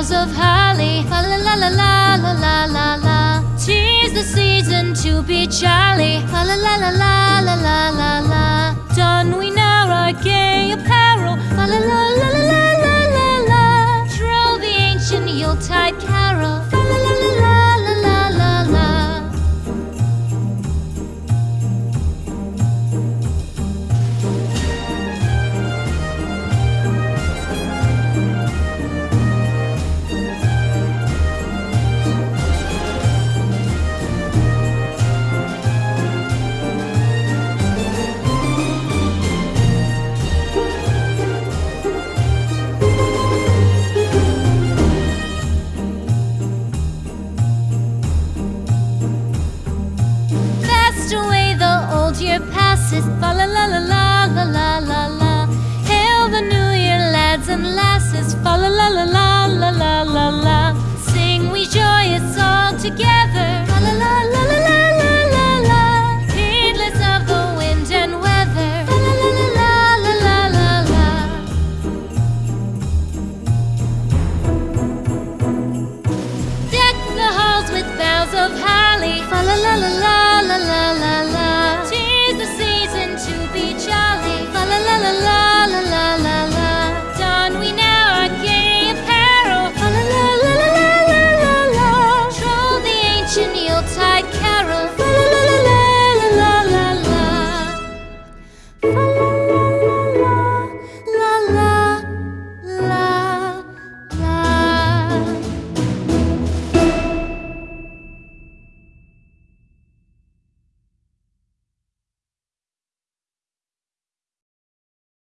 boughs of holly. Fa la la la la la la la la. Tis the season to be jolly. Fa la la la la la la la la. Don we now our gay apparel. La la la Year passes, la la la la la la la la. Hail the New Year, lads and lasses, la la la la la la la la. Sing we joyous all together.